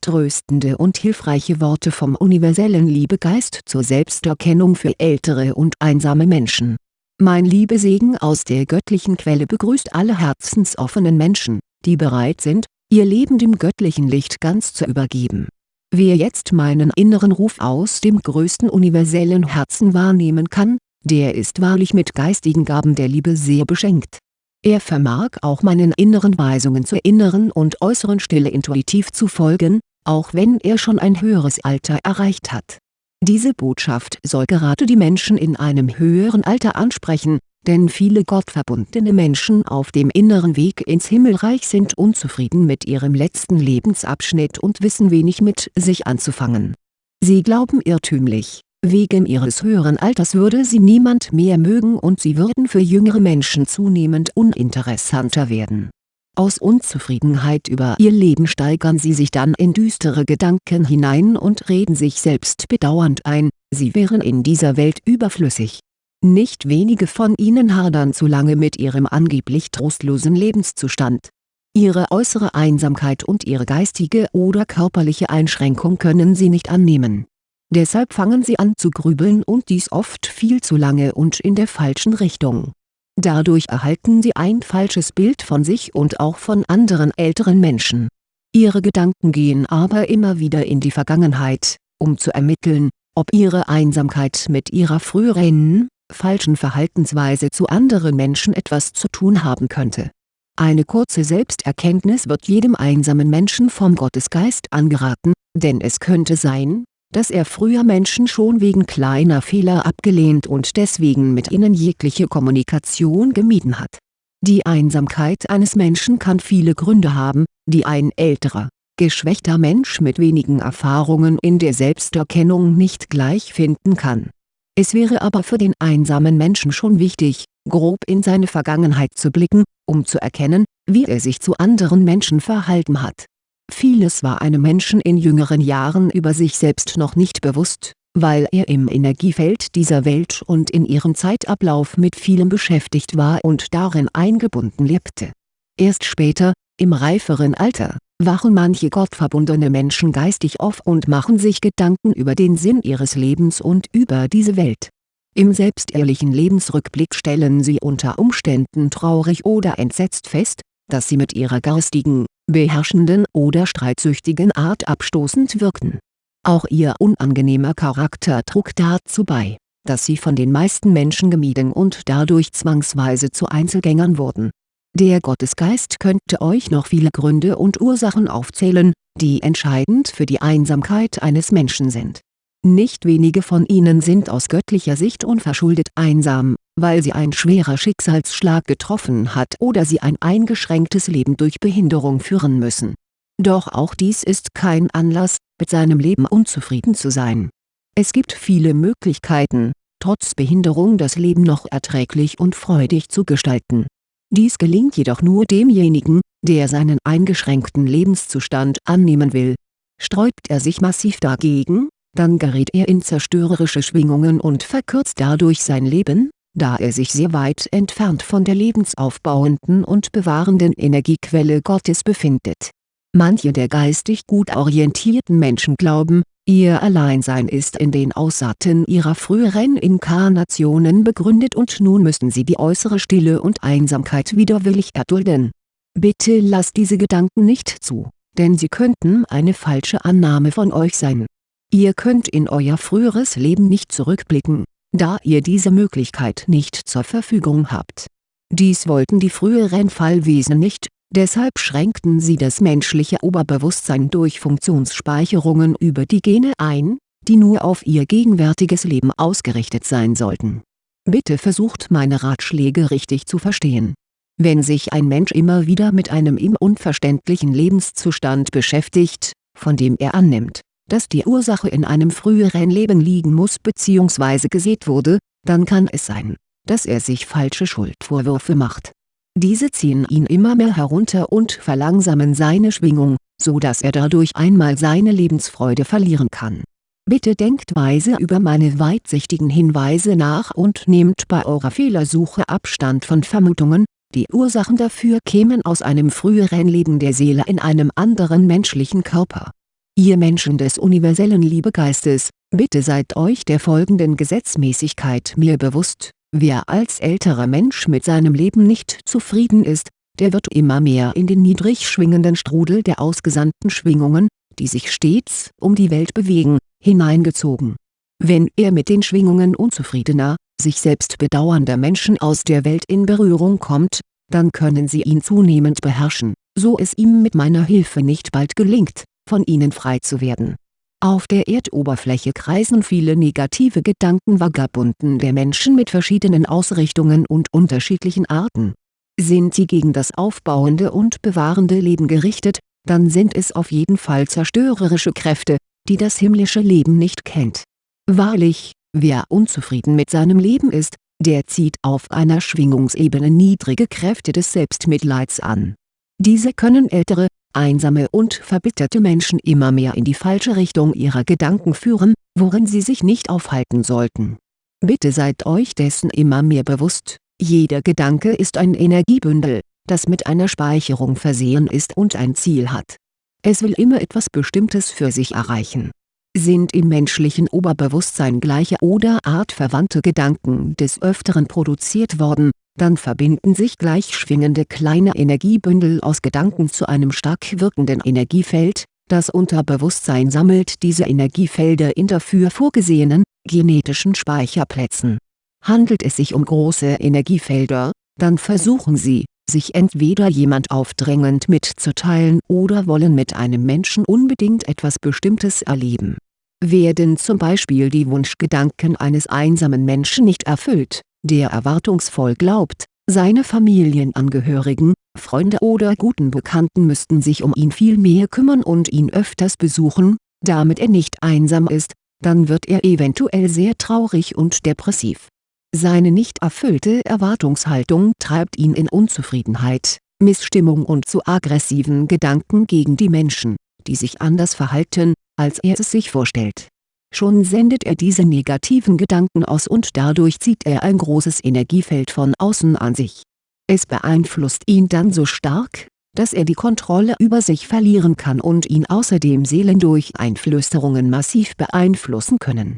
tröstende und hilfreiche Worte vom universellen Liebegeist zur Selbsterkennung für ältere und einsame Menschen. Mein Liebesegen aus der göttlichen Quelle begrüßt alle herzensoffenen Menschen, die bereit sind, ihr Leben dem göttlichen Licht ganz zu übergeben. Wer jetzt meinen inneren Ruf aus dem größten universellen Herzen wahrnehmen kann, der ist wahrlich mit geistigen Gaben der Liebe sehr beschenkt. Er vermag auch meinen inneren Weisungen zur inneren und äußeren Stille intuitiv zu folgen, auch wenn er schon ein höheres Alter erreicht hat. Diese Botschaft soll gerade die Menschen in einem höheren Alter ansprechen, denn viele gottverbundene Menschen auf dem inneren Weg ins Himmelreich sind unzufrieden mit ihrem letzten Lebensabschnitt und wissen wenig mit sich anzufangen. Sie glauben irrtümlich, wegen ihres höheren Alters würde sie niemand mehr mögen und sie würden für jüngere Menschen zunehmend uninteressanter werden. Aus Unzufriedenheit über ihr Leben steigern sie sich dann in düstere Gedanken hinein und reden sich selbst bedauernd ein, sie wären in dieser Welt überflüssig. Nicht wenige von ihnen hadern zu lange mit ihrem angeblich trostlosen Lebenszustand. Ihre äußere Einsamkeit und ihre geistige oder körperliche Einschränkung können sie nicht annehmen Deshalb fangen sie an zu grübeln und dies oft viel zu lange und in der falschen Richtung. Dadurch erhalten sie ein falsches Bild von sich und auch von anderen älteren Menschen. Ihre Gedanken gehen aber immer wieder in die Vergangenheit, um zu ermitteln, ob ihre Einsamkeit mit ihrer früheren, falschen Verhaltensweise zu anderen Menschen etwas zu tun haben könnte. Eine kurze Selbsterkenntnis wird jedem einsamen Menschen vom Gottesgeist angeraten, denn es könnte sein, dass er früher Menschen schon wegen kleiner Fehler abgelehnt und deswegen mit ihnen jegliche Kommunikation gemieden hat. Die Einsamkeit eines Menschen kann viele Gründe haben, die ein älterer, geschwächter Mensch mit wenigen Erfahrungen in der Selbsterkennung nicht gleich finden kann. Es wäre aber für den einsamen Menschen schon wichtig, grob in seine Vergangenheit zu blicken, um zu erkennen, wie er sich zu anderen Menschen verhalten hat Vieles war einem Menschen in jüngeren Jahren über sich selbst noch nicht bewusst, weil er im Energiefeld dieser Welt und in ihrem Zeitablauf mit vielem beschäftigt war und darin eingebunden lebte. Erst später, im reiferen Alter, wachen manche gottverbundene Menschen geistig auf und machen sich Gedanken über den Sinn ihres Lebens und über diese Welt. Im selbstehrlichen Lebensrückblick stellen sie unter Umständen traurig oder entsetzt fest, dass sie mit ihrer garstigen, beherrschenden oder streitsüchtigen Art abstoßend wirkten. Auch ihr unangenehmer Charakter trug dazu bei, dass sie von den meisten Menschen gemieden und dadurch zwangsweise zu Einzelgängern wurden. Der Gottesgeist könnte euch noch viele Gründe und Ursachen aufzählen, die entscheidend für die Einsamkeit eines Menschen sind. Nicht wenige von ihnen sind aus göttlicher Sicht unverschuldet einsam, weil sie ein schwerer Schicksalsschlag getroffen hat oder sie ein eingeschränktes Leben durch Behinderung führen müssen. Doch auch dies ist kein Anlass, mit seinem Leben unzufrieden zu sein. Es gibt viele Möglichkeiten, trotz Behinderung das Leben noch erträglich und freudig zu gestalten. Dies gelingt jedoch nur demjenigen, der seinen eingeschränkten Lebenszustand annehmen will. Sträubt er sich massiv dagegen, dann gerät er in zerstörerische Schwingungen und verkürzt dadurch sein Leben, da er sich sehr weit entfernt von der lebensaufbauenden und bewahrenden Energiequelle Gottes befindet. Manche der geistig gut orientierten Menschen glauben, ihr Alleinsein ist in den Aussaaten ihrer früheren Inkarnationen begründet und nun müssten sie die äußere Stille und Einsamkeit widerwillig erdulden. Bitte lasst diese Gedanken nicht zu, denn sie könnten eine falsche Annahme von euch sein. Ihr könnt in euer früheres Leben nicht zurückblicken, da ihr diese Möglichkeit nicht zur Verfügung habt. Dies wollten die früheren Fallwesen nicht, deshalb schränkten sie das menschliche Oberbewusstsein durch Funktionsspeicherungen über die Gene ein, die nur auf ihr gegenwärtiges Leben ausgerichtet sein sollten. Bitte versucht meine Ratschläge richtig zu verstehen. Wenn sich ein Mensch immer wieder mit einem ihm unverständlichen Lebenszustand beschäftigt, von dem er annimmt, dass die Ursache in einem früheren Leben liegen muss bzw. gesät wurde, dann kann es sein, dass er sich falsche Schuldvorwürfe macht. Diese ziehen ihn immer mehr herunter und verlangsamen seine Schwingung, so dass er dadurch einmal seine Lebensfreude verlieren kann. Bitte denkt weise über meine weitsichtigen Hinweise nach und nehmt bei eurer Fehlersuche Abstand von Vermutungen, die Ursachen dafür kämen aus einem früheren Leben der Seele in einem anderen menschlichen Körper Ihr Menschen des universellen Liebegeistes, bitte seid euch der folgenden Gesetzmäßigkeit mir bewusst, wer als älterer Mensch mit seinem Leben nicht zufrieden ist, der wird immer mehr in den niedrig schwingenden Strudel der ausgesandten Schwingungen, die sich stets um die Welt bewegen, hineingezogen. Wenn er mit den Schwingungen unzufriedener, sich selbst bedauernder Menschen aus der Welt in Berührung kommt, dann können sie ihn zunehmend beherrschen, so es ihm mit meiner Hilfe nicht bald gelingt, von ihnen frei zu werden. Auf der Erdoberfläche kreisen viele negative Gedanken Vagabunden der Menschen mit verschiedenen Ausrichtungen und unterschiedlichen Arten. Sind sie gegen das aufbauende und bewahrende Leben gerichtet, dann sind es auf jeden Fall zerstörerische Kräfte, die das himmlische Leben nicht kennt. Wahrlich, wer unzufrieden mit seinem Leben ist, der zieht auf einer Schwingungsebene niedrige Kräfte des Selbstmitleids an. Diese können ältere, einsame und verbitterte Menschen immer mehr in die falsche Richtung ihrer Gedanken führen, worin sie sich nicht aufhalten sollten. Bitte seid euch dessen immer mehr bewusst, jeder Gedanke ist ein Energiebündel, das mit einer Speicherung versehen ist und ein Ziel hat. Es will immer etwas Bestimmtes für sich erreichen. Sind im menschlichen Oberbewusstsein gleiche oder artverwandte Gedanken des Öfteren produziert worden, dann verbinden sich gleich schwingende kleine Energiebündel aus Gedanken zu einem stark wirkenden Energiefeld, das Unterbewusstsein sammelt diese Energiefelder in dafür vorgesehenen, genetischen Speicherplätzen. Handelt es sich um große Energiefelder, dann versuchen sie, sich entweder jemand aufdrängend mitzuteilen oder wollen mit einem Menschen unbedingt etwas Bestimmtes erleben. Werden zum Beispiel die Wunschgedanken eines einsamen Menschen nicht erfüllt, der erwartungsvoll glaubt, seine Familienangehörigen, Freunde oder guten Bekannten müssten sich um ihn viel mehr kümmern und ihn öfters besuchen, damit er nicht einsam ist, dann wird er eventuell sehr traurig und depressiv. Seine nicht erfüllte Erwartungshaltung treibt ihn in Unzufriedenheit, Missstimmung und zu aggressiven Gedanken gegen die Menschen, die sich anders verhalten, als er es sich vorstellt Schon sendet er diese negativen Gedanken aus und dadurch zieht er ein großes Energiefeld von außen an sich. Es beeinflusst ihn dann so stark, dass er die Kontrolle über sich verlieren kann und ihn außerdem Seelen durch Einflüsterungen massiv beeinflussen können.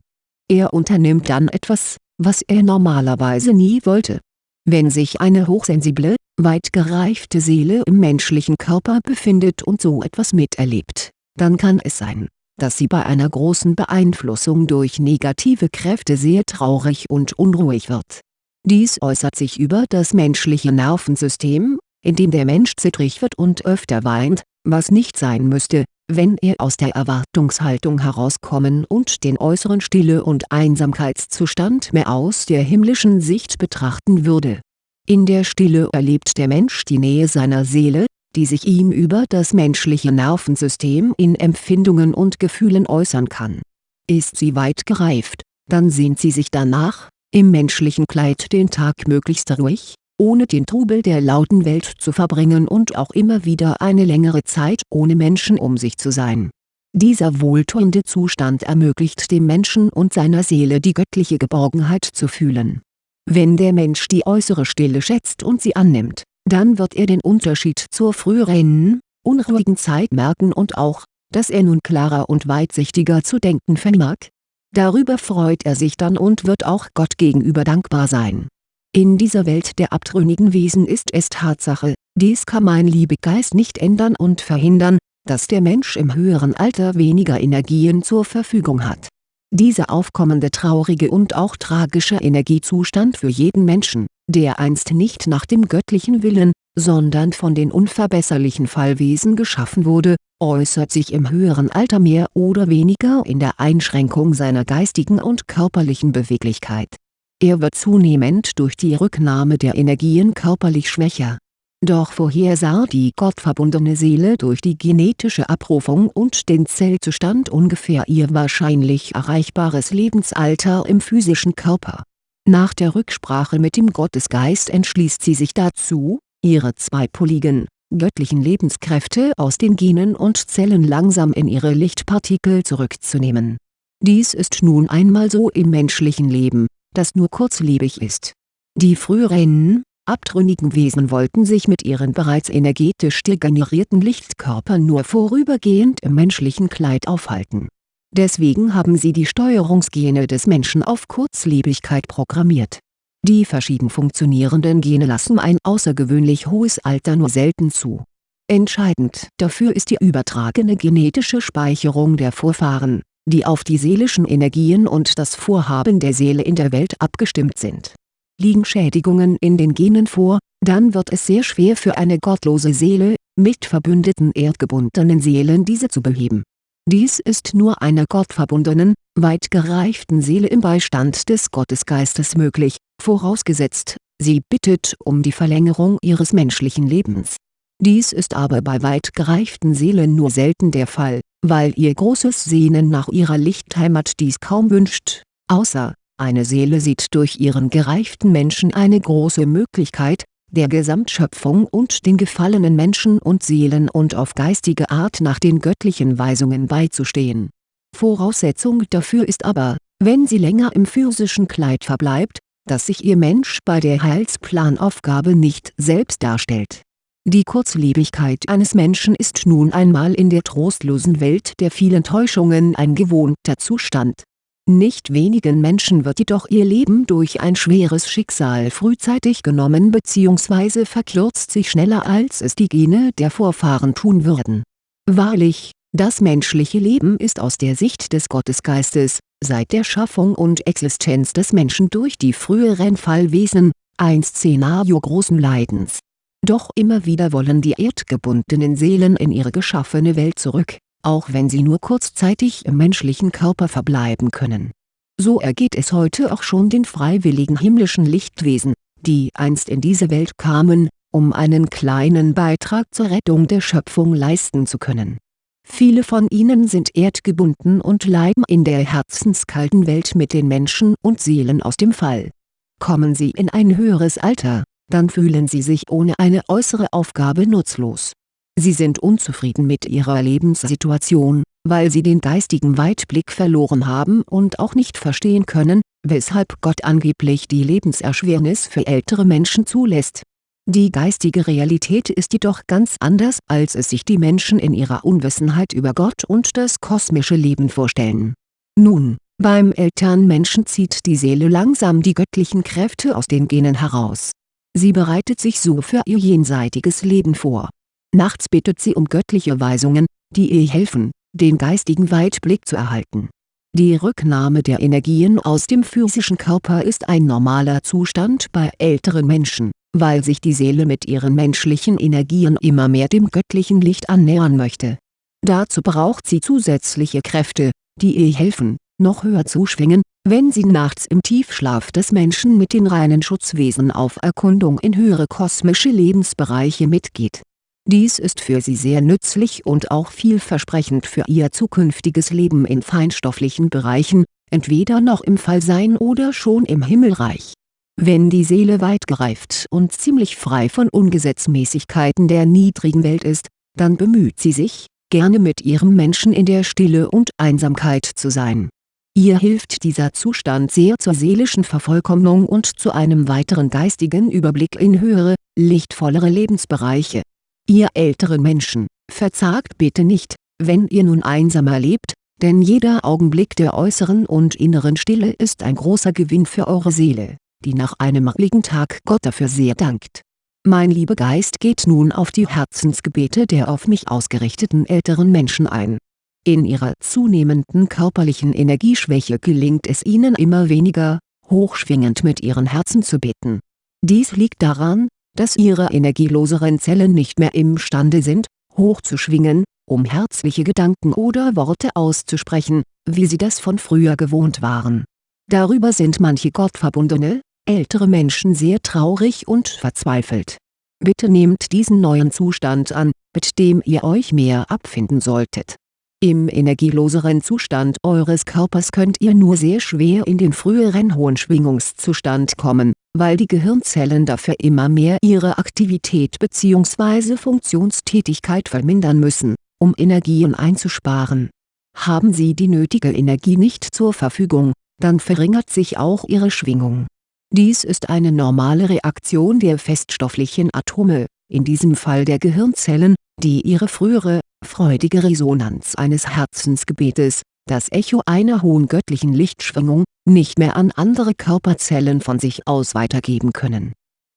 Er unternimmt dann etwas, was er normalerweise nie wollte. Wenn sich eine hochsensible, weit gereifte Seele im menschlichen Körper befindet und so etwas miterlebt, dann kann es sein dass sie bei einer großen Beeinflussung durch negative Kräfte sehr traurig und unruhig wird. Dies äußert sich über das menschliche Nervensystem, indem der Mensch zittrig wird und öfter weint, was nicht sein müsste, wenn er aus der Erwartungshaltung herauskommen und den äußeren Stille- und Einsamkeitszustand mehr aus der himmlischen Sicht betrachten würde. In der Stille erlebt der Mensch die Nähe seiner Seele, die sich ihm über das menschliche Nervensystem in Empfindungen und Gefühlen äußern kann. Ist sie weit gereift, dann sehnt sie sich danach, im menschlichen Kleid den Tag möglichst ruhig, ohne den Trubel der lauten Welt zu verbringen und auch immer wieder eine längere Zeit ohne Menschen um sich zu sein. Dieser wohltuende Zustand ermöglicht dem Menschen und seiner Seele die göttliche Geborgenheit zu fühlen. Wenn der Mensch die äußere Stille schätzt und sie annimmt, dann wird er den Unterschied zur früheren, unruhigen Zeit merken und auch, dass er nun klarer und weitsichtiger zu denken vermag. Darüber freut er sich dann und wird auch Gott gegenüber dankbar sein. In dieser Welt der abtrünnigen Wesen ist es Tatsache, dies kann mein Liebegeist nicht ändern und verhindern, dass der Mensch im höheren Alter weniger Energien zur Verfügung hat. Dieser aufkommende traurige und auch tragische Energiezustand für jeden Menschen der einst nicht nach dem göttlichen Willen, sondern von den unverbesserlichen Fallwesen geschaffen wurde, äußert sich im höheren Alter mehr oder weniger in der Einschränkung seiner geistigen und körperlichen Beweglichkeit. Er wird zunehmend durch die Rücknahme der Energien körperlich schwächer. Doch vorhersah die gottverbundene Seele durch die genetische Abrufung und den Zellzustand ungefähr ihr wahrscheinlich erreichbares Lebensalter im physischen Körper nach der Rücksprache mit dem Gottesgeist entschließt sie sich dazu, ihre zweipoligen, göttlichen Lebenskräfte aus den Genen und Zellen langsam in ihre Lichtpartikel zurückzunehmen. Dies ist nun einmal so im menschlichen Leben, das nur kurzlebig ist. Die früheren, abtrünnigen Wesen wollten sich mit ihren bereits energetisch degenerierten Lichtkörpern nur vorübergehend im menschlichen Kleid aufhalten. Deswegen haben sie die Steuerungsgene des Menschen auf Kurzlebigkeit programmiert. Die verschieden funktionierenden Gene lassen ein außergewöhnlich hohes Alter nur selten zu. Entscheidend dafür ist die übertragene genetische Speicherung der Vorfahren, die auf die seelischen Energien und das Vorhaben der Seele in der Welt abgestimmt sind liegen Schädigungen in den Genen vor, dann wird es sehr schwer für eine gottlose Seele, mit verbündeten erdgebundenen Seelen diese zu beheben. Dies ist nur einer gottverbundenen, weit gereiften Seele im Beistand des Gottesgeistes möglich, vorausgesetzt, sie bittet um die Verlängerung ihres menschlichen Lebens. Dies ist aber bei weit gereiften Seelen nur selten der Fall, weil ihr großes Sehnen nach ihrer Lichtheimat dies kaum wünscht, außer eine Seele sieht durch ihren gereiften Menschen eine große Möglichkeit, der Gesamtschöpfung und den gefallenen Menschen und Seelen und auf geistige Art nach den göttlichen Weisungen beizustehen. Voraussetzung dafür ist aber, wenn sie länger im physischen Kleid verbleibt, dass sich ihr Mensch bei der Heilsplanaufgabe nicht selbst darstellt. Die Kurzlebigkeit eines Menschen ist nun einmal in der trostlosen Welt der vielen Täuschungen ein gewohnter Zustand nicht wenigen Menschen wird jedoch ihr Leben durch ein schweres Schicksal frühzeitig genommen bzw. verkürzt sich schneller als es die Gene der Vorfahren tun würden. Wahrlich, das menschliche Leben ist aus der Sicht des Gottesgeistes, seit der Schaffung und Existenz des Menschen durch die früheren Fallwesen, ein Szenario großen Leidens. Doch immer wieder wollen die erdgebundenen Seelen in ihre geschaffene Welt zurück auch wenn sie nur kurzzeitig im menschlichen Körper verbleiben können. So ergeht es heute auch schon den freiwilligen himmlischen Lichtwesen, die einst in diese Welt kamen, um einen kleinen Beitrag zur Rettung der Schöpfung leisten zu können. Viele von ihnen sind erdgebunden und leiden in der herzenskalten Welt mit den Menschen und Seelen aus dem Fall. Kommen sie in ein höheres Alter, dann fühlen sie sich ohne eine äußere Aufgabe nutzlos Sie sind unzufrieden mit ihrer Lebenssituation, weil sie den geistigen Weitblick verloren haben und auch nicht verstehen können, weshalb Gott angeblich die Lebenserschwernis für ältere Menschen zulässt. Die geistige Realität ist jedoch ganz anders als es sich die Menschen in ihrer Unwissenheit über Gott und das kosmische Leben vorstellen. Nun, beim Elternmenschen zieht die Seele langsam die göttlichen Kräfte aus den Genen heraus. Sie bereitet sich so für ihr jenseitiges Leben vor Nachts bittet sie um göttliche Weisungen, die ihr helfen, den geistigen Weitblick zu erhalten. Die Rücknahme der Energien aus dem physischen Körper ist ein normaler Zustand bei älteren Menschen, weil sich die Seele mit ihren menschlichen Energien immer mehr dem göttlichen Licht annähern möchte. Dazu braucht sie zusätzliche Kräfte, die ihr helfen, noch höher zu schwingen, wenn sie nachts im Tiefschlaf des Menschen mit den reinen Schutzwesen auf Erkundung in höhere kosmische Lebensbereiche mitgeht dies ist für sie sehr nützlich und auch vielversprechend für ihr zukünftiges Leben in feinstofflichen Bereichen, entweder noch im Fallsein oder schon im Himmelreich. Wenn die Seele weit gereift und ziemlich frei von Ungesetzmäßigkeiten der niedrigen Welt ist, dann bemüht sie sich, gerne mit ihrem Menschen in der Stille und Einsamkeit zu sein. Ihr hilft dieser Zustand sehr zur seelischen Vervollkommnung und zu einem weiteren geistigen Überblick in höhere, lichtvollere Lebensbereiche Ihr älteren Menschen, verzagt bitte nicht, wenn ihr nun einsamer lebt, denn jeder Augenblick der äußeren und inneren Stille ist ein großer Gewinn für eure Seele, die nach einem ruhigen Tag Gott dafür sehr dankt. Mein lieber Geist geht nun auf die Herzensgebete der auf mich ausgerichteten älteren Menschen ein. In ihrer zunehmenden körperlichen Energieschwäche gelingt es ihnen immer weniger, hochschwingend mit ihren Herzen zu beten. Dies liegt daran, dass ihre energieloseren Zellen nicht mehr imstande sind, hochzuschwingen, um herzliche Gedanken oder Worte auszusprechen, wie sie das von früher gewohnt waren. Darüber sind manche gottverbundene, ältere Menschen sehr traurig und verzweifelt. Bitte nehmt diesen neuen Zustand an, mit dem ihr euch mehr abfinden solltet im energieloseren Zustand eures Körpers könnt ihr nur sehr schwer in den früheren hohen Schwingungszustand kommen, weil die Gehirnzellen dafür immer mehr ihre Aktivität bzw. Funktionstätigkeit vermindern müssen, um Energien einzusparen. Haben sie die nötige Energie nicht zur Verfügung, dann verringert sich auch ihre Schwingung. Dies ist eine normale Reaktion der feststofflichen Atome, in diesem Fall der Gehirnzellen, die ihre frühere, freudige Resonanz eines Herzensgebetes, das Echo einer hohen göttlichen Lichtschwingung, nicht mehr an andere Körperzellen von sich aus weitergeben können.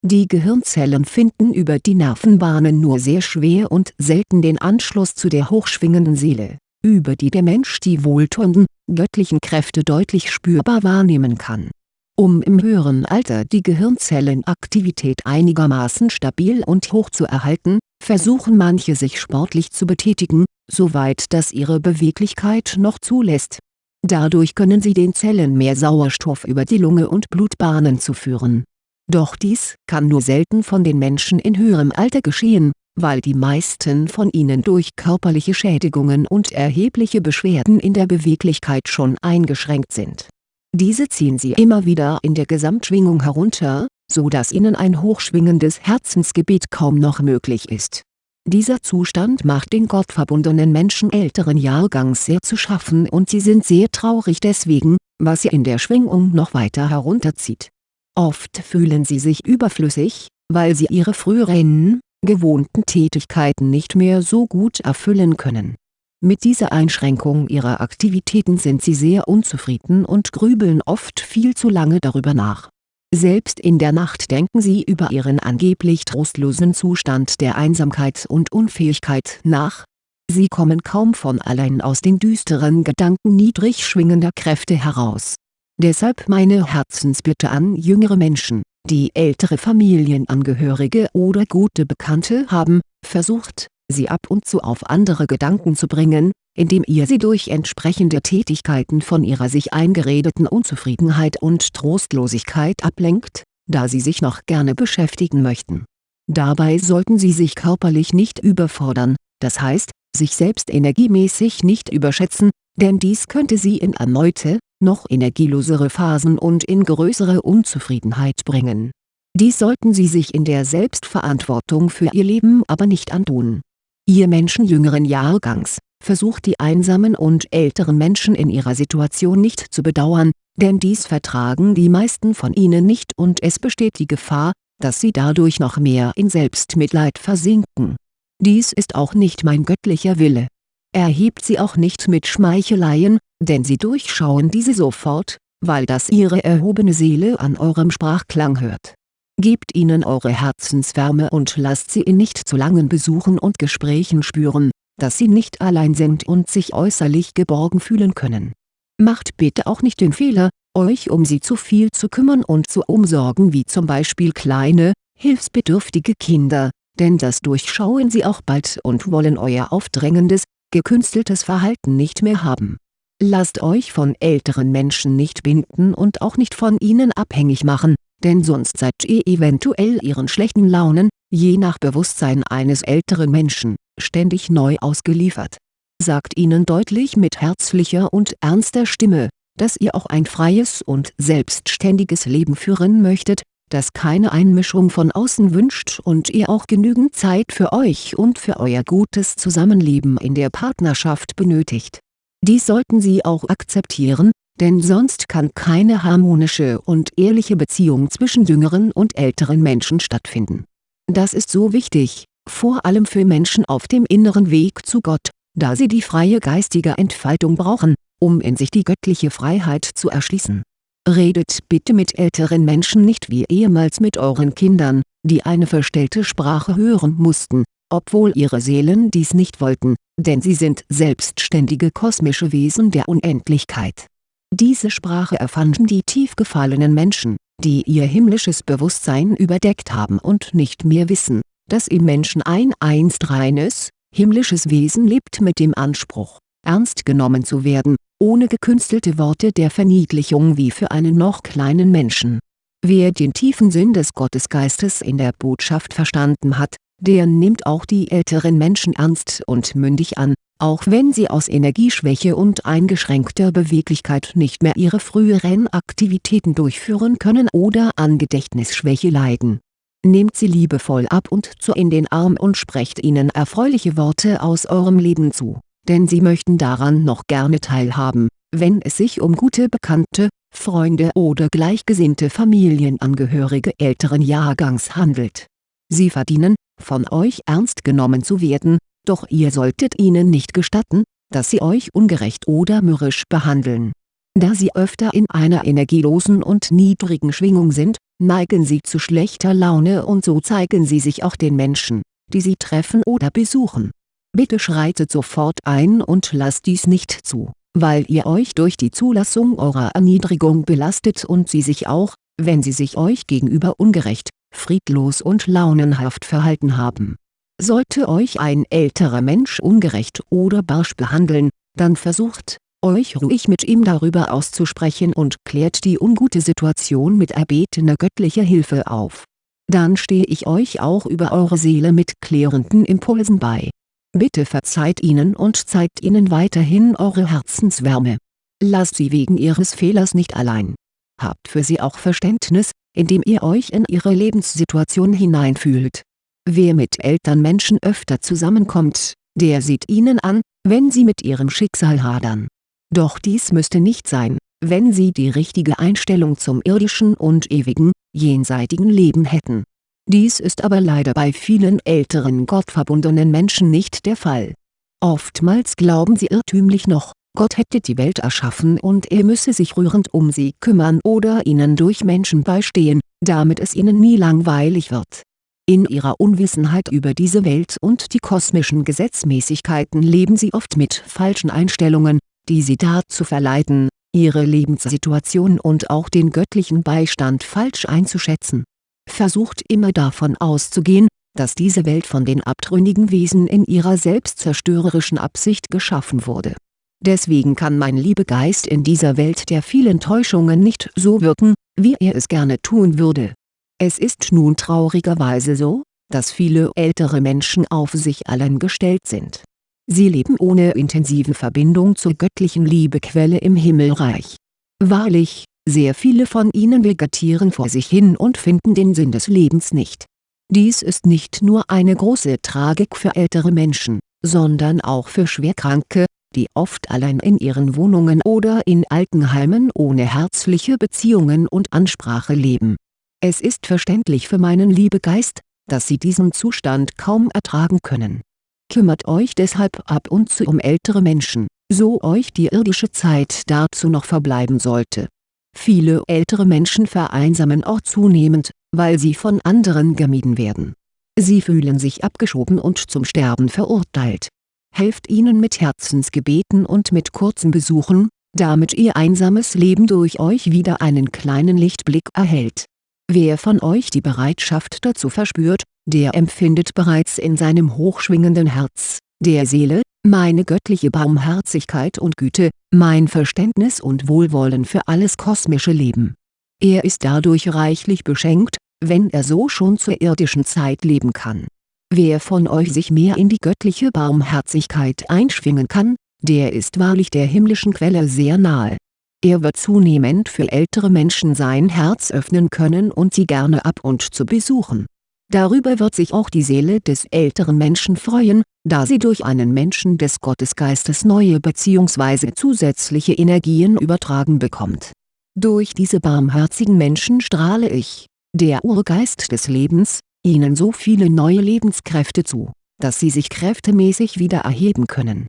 Die Gehirnzellen finden über die Nervenbahnen nur sehr schwer und selten den Anschluss zu der hochschwingenden Seele, über die der Mensch die wohltuenden, göttlichen Kräfte deutlich spürbar wahrnehmen kann. Um im höheren Alter die Gehirnzellenaktivität einigermaßen stabil und hoch zu erhalten, versuchen manche sich sportlich zu betätigen, soweit das ihre Beweglichkeit noch zulässt. Dadurch können sie den Zellen mehr Sauerstoff über die Lunge und Blutbahnen zuführen. Doch dies kann nur selten von den Menschen in höherem Alter geschehen, weil die meisten von ihnen durch körperliche Schädigungen und erhebliche Beschwerden in der Beweglichkeit schon eingeschränkt sind. Diese ziehen sie immer wieder in der Gesamtschwingung herunter, so dass ihnen ein hochschwingendes Herzensgebet kaum noch möglich ist dieser Zustand macht den gottverbundenen Menschen älteren Jahrgangs sehr zu schaffen und sie sind sehr traurig deswegen, was sie in der Schwingung noch weiter herunterzieht. Oft fühlen sie sich überflüssig, weil sie ihre früheren, gewohnten Tätigkeiten nicht mehr so gut erfüllen können. Mit dieser Einschränkung ihrer Aktivitäten sind sie sehr unzufrieden und grübeln oft viel zu lange darüber nach selbst in der Nacht denken sie über ihren angeblich trostlosen Zustand der Einsamkeit und Unfähigkeit nach. Sie kommen kaum von allein aus den düsteren Gedanken niedrig schwingender Kräfte heraus. Deshalb meine Herzensbitte an jüngere Menschen, die ältere Familienangehörige oder gute Bekannte haben, versucht, sie ab und zu auf andere Gedanken zu bringen, indem ihr sie durch entsprechende Tätigkeiten von ihrer sich eingeredeten Unzufriedenheit und Trostlosigkeit ablenkt, da sie sich noch gerne beschäftigen möchten. Dabei sollten sie sich körperlich nicht überfordern, das heißt, sich selbst energiemäßig nicht überschätzen, denn dies könnte sie in erneute, noch energielosere Phasen und in größere Unzufriedenheit bringen. Dies sollten sie sich in der Selbstverantwortung für ihr Leben aber nicht antun. Ihr Menschen jüngeren Jahrgangs, versucht die einsamen und älteren Menschen in ihrer Situation nicht zu bedauern, denn dies vertragen die meisten von ihnen nicht und es besteht die Gefahr, dass sie dadurch noch mehr in Selbstmitleid versinken. Dies ist auch nicht mein göttlicher Wille. Erhebt sie auch nicht mit Schmeicheleien, denn sie durchschauen diese sofort, weil das ihre erhobene Seele an eurem Sprachklang hört. Gebt ihnen eure Herzenswärme und lasst sie in nicht zu langen Besuchen und Gesprächen spüren, dass sie nicht allein sind und sich äußerlich geborgen fühlen können. Macht bitte auch nicht den Fehler, euch um sie zu viel zu kümmern und zu umsorgen wie zum Beispiel kleine, hilfsbedürftige Kinder, denn das durchschauen sie auch bald und wollen euer aufdrängendes, gekünsteltes Verhalten nicht mehr haben. Lasst euch von älteren Menschen nicht binden und auch nicht von ihnen abhängig machen, denn sonst seid ihr eventuell ihren schlechten Launen, je nach Bewusstsein eines älteren Menschen, ständig neu ausgeliefert. Sagt ihnen deutlich mit herzlicher und ernster Stimme, dass ihr auch ein freies und selbstständiges Leben führen möchtet, das keine Einmischung von außen wünscht und ihr auch genügend Zeit für euch und für euer gutes Zusammenleben in der Partnerschaft benötigt. Dies sollten sie auch akzeptieren, denn sonst kann keine harmonische und ehrliche Beziehung zwischen jüngeren und älteren Menschen stattfinden. Das ist so wichtig, vor allem für Menschen auf dem inneren Weg zu Gott, da sie die freie geistige Entfaltung brauchen, um in sich die göttliche Freiheit zu erschließen. Redet bitte mit älteren Menschen nicht wie ehemals mit euren Kindern, die eine verstellte Sprache hören mussten, obwohl ihre Seelen dies nicht wollten, denn sie sind selbstständige kosmische Wesen der Unendlichkeit. Diese Sprache erfanden die tief gefallenen Menschen, die ihr himmlisches Bewusstsein überdeckt haben und nicht mehr wissen, dass im Menschen ein einst reines, himmlisches Wesen lebt mit dem Anspruch, ernst genommen zu werden, ohne gekünstelte Worte der Verniedlichung wie für einen noch kleinen Menschen. Wer den tiefen Sinn des Gottesgeistes in der Botschaft verstanden hat, der nimmt auch die älteren Menschen ernst und mündig an, auch wenn sie aus Energieschwäche und eingeschränkter Beweglichkeit nicht mehr ihre früheren Aktivitäten durchführen können oder an Gedächtnisschwäche leiden nehmt sie liebevoll ab und zu in den Arm und sprecht ihnen erfreuliche Worte aus eurem Leben zu, denn sie möchten daran noch gerne teilhaben, wenn es sich um gute Bekannte, Freunde oder gleichgesinnte Familienangehörige älteren Jahrgangs handelt. Sie verdienen, von euch ernst genommen zu werden, doch ihr solltet ihnen nicht gestatten, dass sie euch ungerecht oder mürrisch behandeln. Da sie öfter in einer energielosen und niedrigen Schwingung sind, neigen sie zu schlechter Laune und so zeigen sie sich auch den Menschen, die sie treffen oder besuchen. Bitte schreitet sofort ein und lasst dies nicht zu, weil ihr euch durch die Zulassung eurer Erniedrigung belastet und sie sich auch, wenn sie sich euch gegenüber ungerecht, friedlos und launenhaft verhalten haben. Sollte euch ein älterer Mensch ungerecht oder barsch behandeln, dann versucht, euch ruhig mit ihm darüber auszusprechen und klärt die ungute Situation mit erbetener göttlicher Hilfe auf. Dann stehe ich euch auch über eure Seele mit klärenden Impulsen bei. Bitte verzeiht ihnen und zeigt ihnen weiterhin eure Herzenswärme. Lasst sie wegen ihres Fehlers nicht allein. Habt für sie auch Verständnis, indem ihr euch in ihre Lebenssituation hineinfühlt. Wer mit Elternmenschen öfter zusammenkommt, der sieht ihnen an, wenn sie mit ihrem Schicksal hadern. Doch dies müsste nicht sein, wenn sie die richtige Einstellung zum irdischen und ewigen, jenseitigen Leben hätten. Dies ist aber leider bei vielen älteren gottverbundenen Menschen nicht der Fall. Oftmals glauben sie irrtümlich noch, Gott hätte die Welt erschaffen und er müsse sich rührend um sie kümmern oder ihnen durch Menschen beistehen, damit es ihnen nie langweilig wird. In ihrer Unwissenheit über diese Welt und die kosmischen Gesetzmäßigkeiten leben sie oft mit falschen Einstellungen, die sie dazu verleiten, ihre Lebenssituation und auch den göttlichen Beistand falsch einzuschätzen. Versucht immer davon auszugehen, dass diese Welt von den abtrünnigen Wesen in ihrer selbstzerstörerischen Absicht geschaffen wurde. Deswegen kann mein Liebegeist in dieser Welt der vielen Täuschungen nicht so wirken, wie er es gerne tun würde. Es ist nun traurigerweise so, dass viele ältere Menschen auf sich allein gestellt sind Sie leben ohne intensive Verbindung zur göttlichen Liebequelle im Himmelreich. Wahrlich, sehr viele von ihnen vegetieren vor sich hin und finden den Sinn des Lebens nicht. Dies ist nicht nur eine große Tragik für ältere Menschen, sondern auch für Schwerkranke, die oft allein in ihren Wohnungen oder in Altenheimen ohne herzliche Beziehungen und Ansprache leben. Es ist verständlich für meinen Liebegeist, dass sie diesen Zustand kaum ertragen können Kümmert euch deshalb ab und zu um ältere Menschen, so euch die irdische Zeit dazu noch verbleiben sollte. Viele ältere Menschen vereinsamen auch zunehmend, weil sie von anderen gemieden werden. Sie fühlen sich abgeschoben und zum Sterben verurteilt. Helft ihnen mit Herzensgebeten und mit kurzen Besuchen, damit ihr einsames Leben durch euch wieder einen kleinen Lichtblick erhält. Wer von euch die Bereitschaft dazu verspürt, der empfindet bereits in seinem hochschwingenden Herz, der Seele, meine göttliche Barmherzigkeit und Güte, mein Verständnis und Wohlwollen für alles kosmische Leben. Er ist dadurch reichlich beschenkt, wenn er so schon zur irdischen Zeit leben kann. Wer von euch sich mehr in die göttliche Barmherzigkeit einschwingen kann, der ist wahrlich der himmlischen Quelle sehr nahe. Er wird zunehmend für ältere Menschen sein Herz öffnen können und sie gerne ab und zu besuchen Darüber wird sich auch die Seele des älteren Menschen freuen, da sie durch einen Menschen des Gottesgeistes neue bzw. zusätzliche Energien übertragen bekommt. Durch diese barmherzigen Menschen strahle ich, der Urgeist des Lebens, ihnen so viele neue Lebenskräfte zu, dass sie sich kräftemäßig wieder erheben können.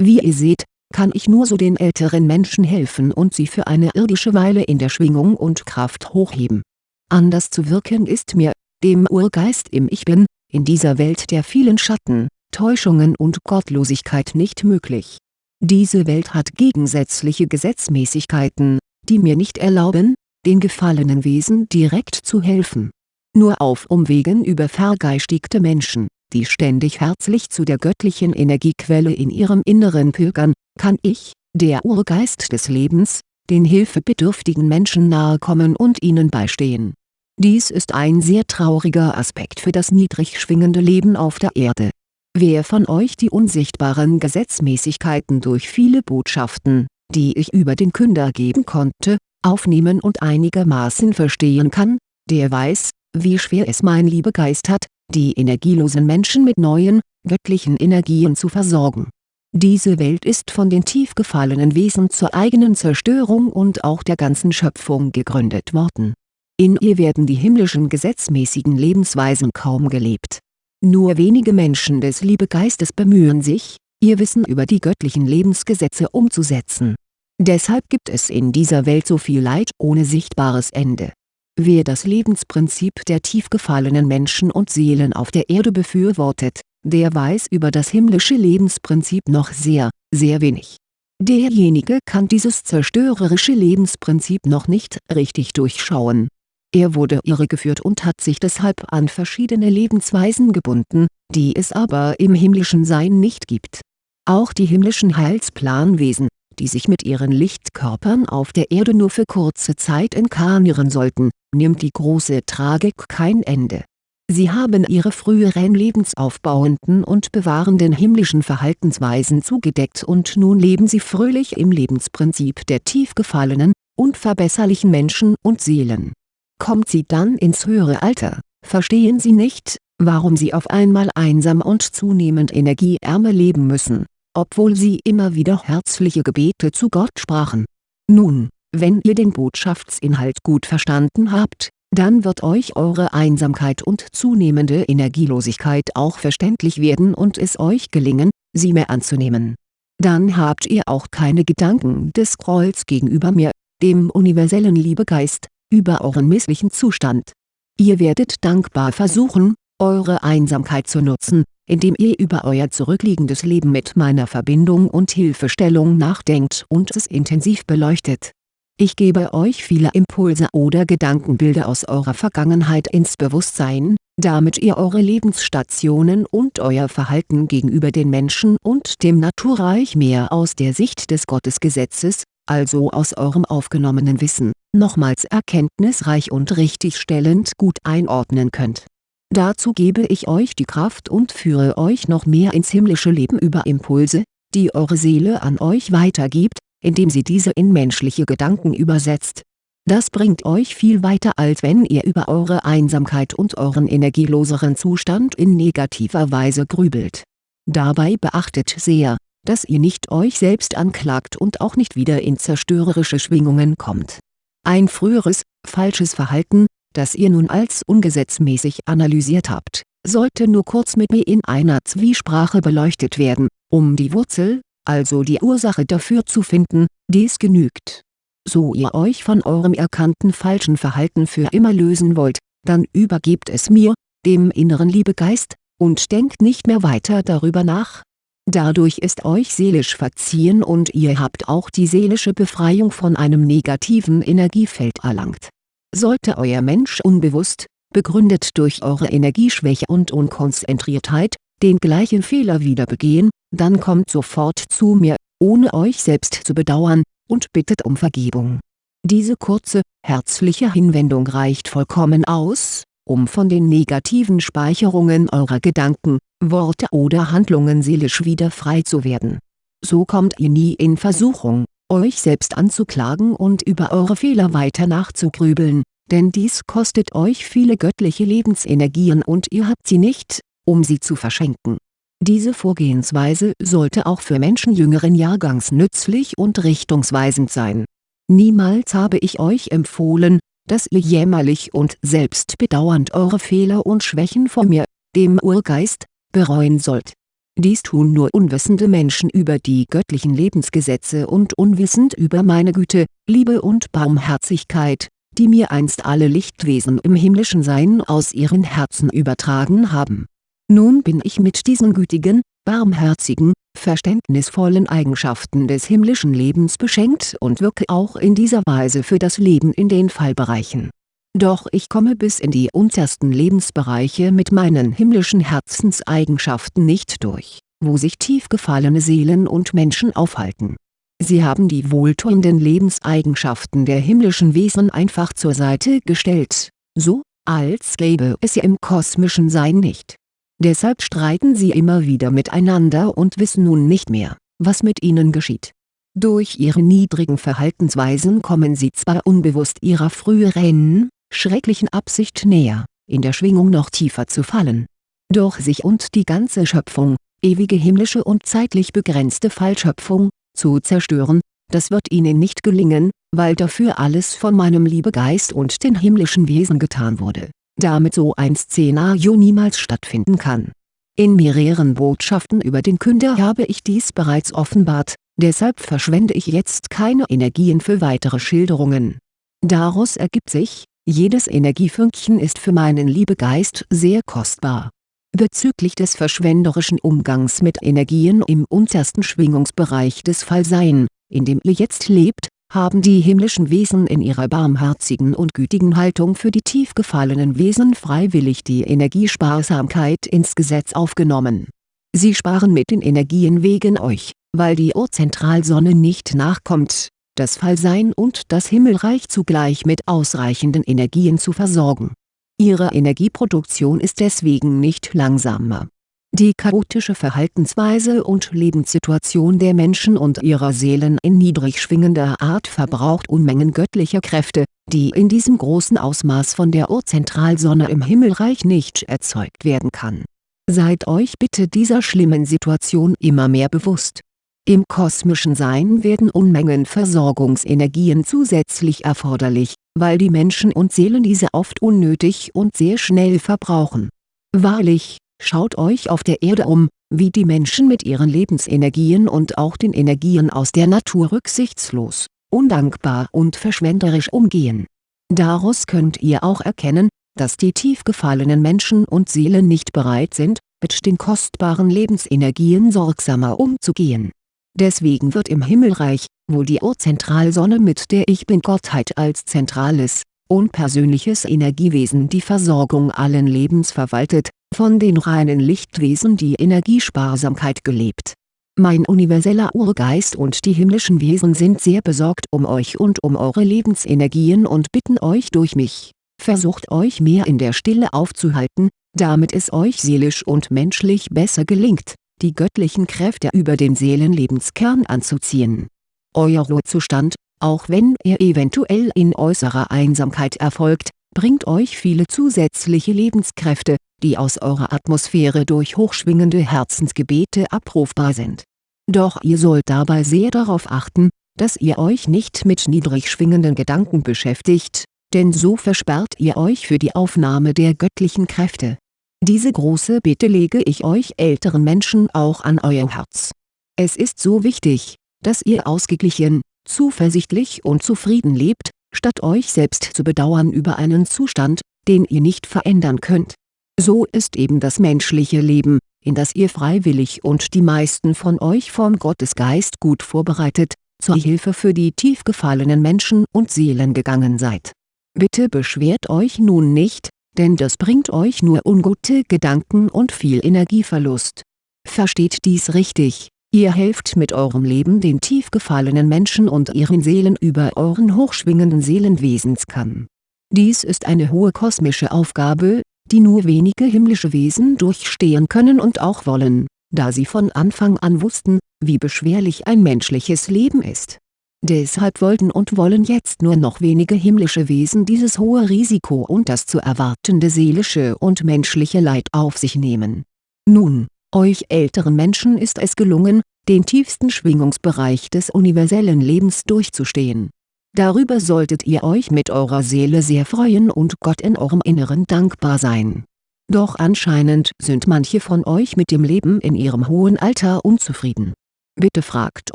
Wie ihr seht, kann ich nur so den älteren Menschen helfen und sie für eine irdische Weile in der Schwingung und Kraft hochheben. Anders zu wirken ist mir, dem Urgeist im Ich Bin, in dieser Welt der vielen Schatten, Täuschungen und Gottlosigkeit nicht möglich. Diese Welt hat gegensätzliche Gesetzmäßigkeiten, die mir nicht erlauben, den gefallenen Wesen direkt zu helfen. Nur auf Umwegen über vergeistigte Menschen, die ständig herzlich zu der göttlichen Energiequelle in ihrem Inneren pilgern, kann ich, der Urgeist des Lebens, den hilfebedürftigen Menschen nahe kommen und ihnen beistehen dies ist ein sehr trauriger Aspekt für das niedrig schwingende Leben auf der Erde. Wer von euch die unsichtbaren Gesetzmäßigkeiten durch viele Botschaften, die ich über den Künder geben konnte, aufnehmen und einigermaßen verstehen kann, der weiß, wie schwer es mein Liebegeist hat, die energielosen Menschen mit neuen, göttlichen Energien zu versorgen. Diese Welt ist von den tief gefallenen Wesen zur eigenen Zerstörung und auch der ganzen Schöpfung gegründet worden. In ihr werden die himmlischen gesetzmäßigen Lebensweisen kaum gelebt. Nur wenige Menschen des Liebegeistes bemühen sich, ihr Wissen über die göttlichen Lebensgesetze umzusetzen. Deshalb gibt es in dieser Welt so viel Leid ohne sichtbares Ende. Wer das Lebensprinzip der tief gefallenen Menschen und Seelen auf der Erde befürwortet, der weiß über das himmlische Lebensprinzip noch sehr, sehr wenig. Derjenige kann dieses zerstörerische Lebensprinzip noch nicht richtig durchschauen. Er wurde irregeführt und hat sich deshalb an verschiedene Lebensweisen gebunden, die es aber im himmlischen Sein nicht gibt. Auch die himmlischen Heilsplanwesen, die sich mit ihren Lichtkörpern auf der Erde nur für kurze Zeit inkarnieren sollten, nimmt die große Tragik kein Ende Sie haben ihre früheren lebensaufbauenden und bewahrenden himmlischen Verhaltensweisen zugedeckt und nun leben sie fröhlich im Lebensprinzip der tief gefallenen, unverbesserlichen Menschen und Seelen. Kommt sie dann ins höhere Alter, verstehen sie nicht, warum sie auf einmal einsam und zunehmend energieärmer leben müssen, obwohl sie immer wieder herzliche Gebete zu Gott sprachen. Nun, wenn ihr den Botschaftsinhalt gut verstanden habt, dann wird euch eure Einsamkeit und zunehmende Energielosigkeit auch verständlich werden und es euch gelingen, sie mehr anzunehmen. Dann habt ihr auch keine Gedanken des Grolls gegenüber mir, dem universellen Liebegeist, über euren misslichen Zustand. Ihr werdet dankbar versuchen, eure Einsamkeit zu nutzen, indem ihr über euer zurückliegendes Leben mit meiner Verbindung und Hilfestellung nachdenkt und es intensiv beleuchtet ich gebe euch viele Impulse oder Gedankenbilder aus eurer Vergangenheit ins Bewusstsein, damit ihr eure Lebensstationen und euer Verhalten gegenüber den Menschen und dem Naturreich mehr aus der Sicht des Gottesgesetzes, also aus eurem aufgenommenen Wissen, nochmals erkenntnisreich und richtigstellend gut einordnen könnt. Dazu gebe ich euch die Kraft und führe euch noch mehr ins himmlische Leben über Impulse, die eure Seele an euch weitergibt, indem sie diese in menschliche Gedanken übersetzt. Das bringt euch viel weiter als wenn ihr über eure Einsamkeit und euren energieloseren Zustand in negativer Weise grübelt. Dabei beachtet sehr, dass ihr nicht euch selbst anklagt und auch nicht wieder in zerstörerische Schwingungen kommt. Ein früheres, falsches Verhalten, das ihr nun als ungesetzmäßig analysiert habt, sollte nur kurz mit mir in einer Zwiesprache beleuchtet werden, um die Wurzel, also die Ursache dafür zu finden, dies genügt. So ihr euch von eurem erkannten falschen Verhalten für immer lösen wollt, dann übergebt es mir, dem inneren Liebegeist, und denkt nicht mehr weiter darüber nach. Dadurch ist euch seelisch verziehen und ihr habt auch die seelische Befreiung von einem negativen Energiefeld erlangt. Sollte euer Mensch unbewusst, begründet durch eure Energieschwäche und Unkonzentriertheit, den gleichen Fehler wieder begehen, dann kommt sofort zu mir, ohne euch selbst zu bedauern, und bittet um Vergebung. Diese kurze, herzliche Hinwendung reicht vollkommen aus, um von den negativen Speicherungen eurer Gedanken, Worte oder Handlungen seelisch wieder frei zu werden. So kommt ihr nie in Versuchung, euch selbst anzuklagen und über eure Fehler weiter nachzugrübeln, denn dies kostet euch viele göttliche Lebensenergien und ihr habt sie nicht, um sie zu verschenken diese Vorgehensweise sollte auch für Menschen jüngeren Jahrgangs nützlich und richtungsweisend sein. Niemals habe ich euch empfohlen, dass ihr jämmerlich und selbstbedauernd eure Fehler und Schwächen vor mir, dem Urgeist, bereuen sollt. Dies tun nur unwissende Menschen über die göttlichen Lebensgesetze und unwissend über meine Güte, Liebe und Barmherzigkeit, die mir einst alle Lichtwesen im himmlischen Sein aus ihren Herzen übertragen haben nun bin ich mit diesen gütigen, barmherzigen, verständnisvollen Eigenschaften des himmlischen Lebens beschenkt und wirke auch in dieser Weise für das Leben in den Fallbereichen. Doch ich komme bis in die untersten Lebensbereiche mit meinen himmlischen Herzenseigenschaften nicht durch, wo sich tief gefallene Seelen und Menschen aufhalten. Sie haben die wohltuenden Lebenseigenschaften der himmlischen Wesen einfach zur Seite gestellt, so, als gäbe es sie im kosmischen Sein nicht Deshalb streiten sie immer wieder miteinander und wissen nun nicht mehr, was mit ihnen geschieht. Durch ihre niedrigen Verhaltensweisen kommen sie zwar unbewusst ihrer früheren, schrecklichen Absicht näher, in der Schwingung noch tiefer zu fallen. Doch sich und die ganze Schöpfung, ewige himmlische und zeitlich begrenzte Fallschöpfung, zu zerstören, das wird ihnen nicht gelingen, weil dafür alles von meinem Liebegeist und den himmlischen Wesen getan wurde, damit so ein Szenario niemals stattfinden kann. In mehreren Botschaften über den Künder habe ich dies bereits offenbart, deshalb verschwende ich jetzt keine Energien für weitere Schilderungen. Daraus ergibt sich, jedes Energiefünkchen ist für meinen Liebegeist sehr kostbar. Bezüglich des verschwenderischen Umgangs mit Energien im untersten Schwingungsbereich des Fallsein, in dem ihr jetzt lebt, haben die himmlischen Wesen in ihrer barmherzigen und gütigen Haltung für die tief gefallenen Wesen freiwillig die Energiesparsamkeit ins Gesetz aufgenommen. Sie sparen mit den Energien wegen euch, weil die Urzentralsonne nicht nachkommt, das Fallsein und das Himmelreich zugleich mit ausreichenden Energien zu versorgen. Ihre Energieproduktion ist deswegen nicht langsamer die chaotische Verhaltensweise und Lebenssituation der Menschen und ihrer Seelen in niedrig schwingender Art verbraucht Unmengen göttlicher Kräfte, die in diesem großen Ausmaß von der Urzentralsonne im Himmelreich nicht erzeugt werden kann. Seid euch bitte dieser schlimmen Situation immer mehr bewusst. Im kosmischen Sein werden Unmengen Versorgungsenergien zusätzlich erforderlich, weil die Menschen und Seelen diese oft unnötig und sehr schnell verbrauchen. Wahrlich, Schaut euch auf der Erde um, wie die Menschen mit ihren Lebensenergien und auch den Energien aus der Natur rücksichtslos, undankbar und verschwenderisch umgehen. Daraus könnt ihr auch erkennen, dass die tief gefallenen Menschen und Seelen nicht bereit sind, mit den kostbaren Lebensenergien sorgsamer umzugehen. Deswegen wird im Himmelreich, wo die Urzentralsonne mit der Ich Bin-Gottheit als zentrales, unpersönliches Energiewesen die Versorgung allen Lebens verwaltet, von den reinen Lichtwesen die Energiesparsamkeit gelebt. Mein universeller Urgeist und die himmlischen Wesen sind sehr besorgt um euch und um eure Lebensenergien und bitten euch durch mich, versucht euch mehr in der Stille aufzuhalten, damit es euch seelisch und menschlich besser gelingt, die göttlichen Kräfte über den Seelenlebenskern anzuziehen. Euer Ruhezustand, auch wenn er eventuell in äußerer Einsamkeit erfolgt, bringt euch viele zusätzliche Lebenskräfte, die aus eurer Atmosphäre durch hochschwingende Herzensgebete abrufbar sind. Doch ihr sollt dabei sehr darauf achten, dass ihr euch nicht mit niedrig schwingenden Gedanken beschäftigt, denn so versperrt ihr euch für die Aufnahme der göttlichen Kräfte. Diese große Bitte lege ich euch älteren Menschen auch an euer Herz. Es ist so wichtig, dass ihr ausgeglichen, zuversichtlich und zufrieden lebt, statt euch selbst zu bedauern über einen Zustand, den ihr nicht verändern könnt. So ist eben das menschliche Leben, in das ihr freiwillig und die meisten von euch vom Gottesgeist gut vorbereitet, zur Hilfe für die tief gefallenen Menschen und Seelen gegangen seid. Bitte beschwert euch nun nicht, denn das bringt euch nur ungute Gedanken und viel Energieverlust. Versteht dies richtig, Ihr helft mit eurem Leben den tief gefallenen Menschen und ihren Seelen über euren hochschwingenden Seelenwesenskern. Dies ist eine hohe kosmische Aufgabe, die nur wenige himmlische Wesen durchstehen können und auch wollen, da sie von Anfang an wussten, wie beschwerlich ein menschliches Leben ist. Deshalb wollten und wollen jetzt nur noch wenige himmlische Wesen dieses hohe Risiko und das zu erwartende seelische und menschliche Leid auf sich nehmen. Nun euch älteren Menschen ist es gelungen, den tiefsten Schwingungsbereich des universellen Lebens durchzustehen. Darüber solltet ihr euch mit eurer Seele sehr freuen und Gott in eurem Inneren dankbar sein. Doch anscheinend sind manche von euch mit dem Leben in ihrem hohen Alter unzufrieden. Bitte fragt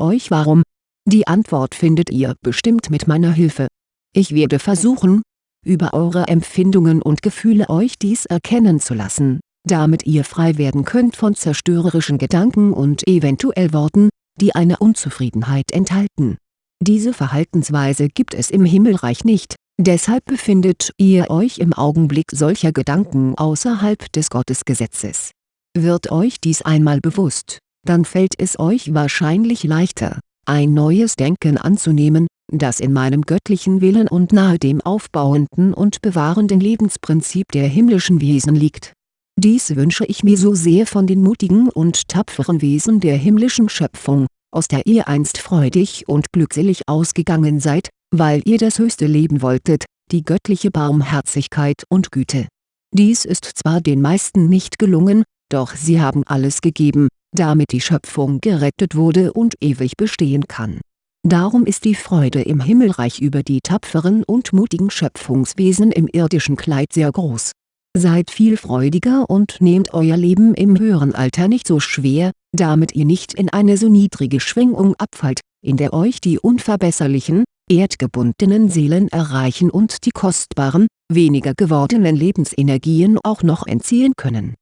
euch warum. Die Antwort findet ihr bestimmt mit meiner Hilfe. Ich werde versuchen, über eure Empfindungen und Gefühle euch dies erkennen zu lassen damit ihr frei werden könnt von zerstörerischen Gedanken und eventuell Worten, die eine Unzufriedenheit enthalten. Diese Verhaltensweise gibt es im Himmelreich nicht, deshalb befindet ihr euch im Augenblick solcher Gedanken außerhalb des Gottesgesetzes. Wird euch dies einmal bewusst, dann fällt es euch wahrscheinlich leichter, ein neues Denken anzunehmen, das in meinem göttlichen Willen und nahe dem aufbauenden und bewahrenden Lebensprinzip der himmlischen Wesen liegt dies wünsche ich mir so sehr von den mutigen und tapferen Wesen der himmlischen Schöpfung, aus der ihr einst freudig und glückselig ausgegangen seid, weil ihr das höchste Leben wolltet, die göttliche Barmherzigkeit und Güte. Dies ist zwar den meisten nicht gelungen, doch sie haben alles gegeben, damit die Schöpfung gerettet wurde und ewig bestehen kann. Darum ist die Freude im Himmelreich über die tapferen und mutigen Schöpfungswesen im irdischen Kleid sehr groß. Seid viel freudiger und nehmt euer Leben im höheren Alter nicht so schwer, damit ihr nicht in eine so niedrige Schwingung abfallt, in der euch die unverbesserlichen, erdgebundenen Seelen erreichen und die kostbaren, weniger gewordenen Lebensenergien auch noch entziehen können.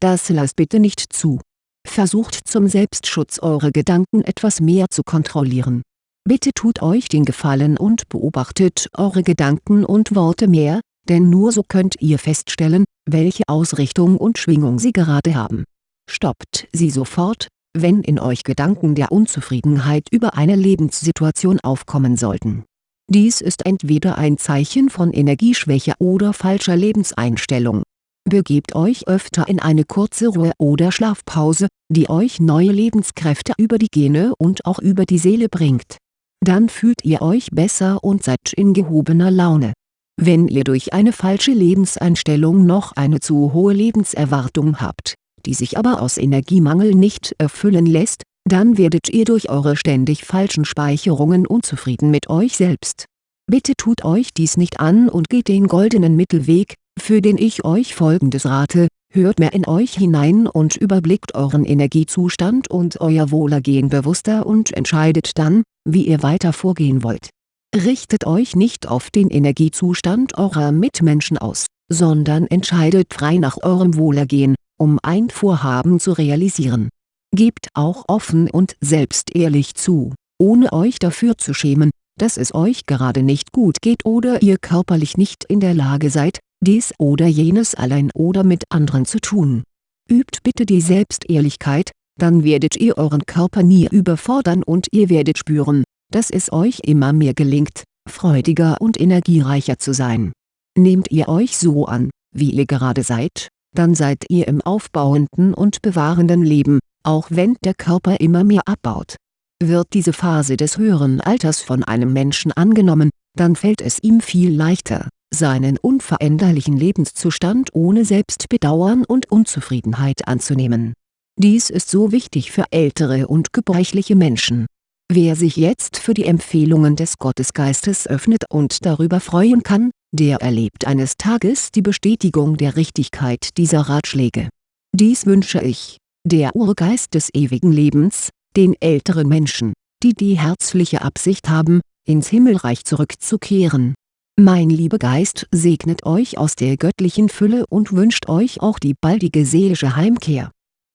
Das lasst bitte nicht zu. Versucht zum Selbstschutz eure Gedanken etwas mehr zu kontrollieren Bitte tut euch den Gefallen und beobachtet eure Gedanken und Worte mehr, denn nur so könnt ihr feststellen, welche Ausrichtung und Schwingung sie gerade haben. Stoppt sie sofort, wenn in euch Gedanken der Unzufriedenheit über eine Lebenssituation aufkommen sollten. Dies ist entweder ein Zeichen von Energieschwäche oder falscher Lebenseinstellung. Begebt euch öfter in eine kurze Ruhe- oder Schlafpause, die euch neue Lebenskräfte über die Gene und auch über die Seele bringt dann fühlt ihr euch besser und seid in gehobener Laune. Wenn ihr durch eine falsche Lebenseinstellung noch eine zu hohe Lebenserwartung habt, die sich aber aus Energiemangel nicht erfüllen lässt, dann werdet ihr durch eure ständig falschen Speicherungen unzufrieden mit euch selbst. Bitte tut euch dies nicht an und geht den goldenen Mittelweg, für den ich euch folgendes rate, hört mehr in euch hinein und überblickt euren Energiezustand und euer Wohlergehen bewusster und entscheidet dann, wie ihr weiter vorgehen wollt. Richtet euch nicht auf den Energiezustand eurer Mitmenschen aus, sondern entscheidet frei nach eurem Wohlergehen, um ein Vorhaben zu realisieren. Gebt auch offen und selbstehrlich zu, ohne euch dafür zu schämen, dass es euch gerade nicht gut geht oder ihr körperlich nicht in der Lage seid, dies oder jenes allein oder mit anderen zu tun. Übt bitte die Selbstehrlichkeit, dann werdet ihr euren Körper nie überfordern und ihr werdet spüren, dass es euch immer mehr gelingt, freudiger und energiereicher zu sein. Nehmt ihr euch so an, wie ihr gerade seid, dann seid ihr im aufbauenden und bewahrenden Leben, auch wenn der Körper immer mehr abbaut. Wird diese Phase des höheren Alters von einem Menschen angenommen, dann fällt es ihm viel leichter, seinen unveränderlichen Lebenszustand ohne Selbstbedauern und Unzufriedenheit anzunehmen. Dies ist so wichtig für ältere und gebrechliche Menschen. Wer sich jetzt für die Empfehlungen des Gottesgeistes öffnet und darüber freuen kann, der erlebt eines Tages die Bestätigung der Richtigkeit dieser Ratschläge. Dies wünsche ich, der Urgeist des ewigen Lebens, den älteren Menschen, die die herzliche Absicht haben, ins Himmelreich zurückzukehren. Mein lieber Geist segnet euch aus der göttlichen Fülle und wünscht euch auch die baldige seelische Heimkehr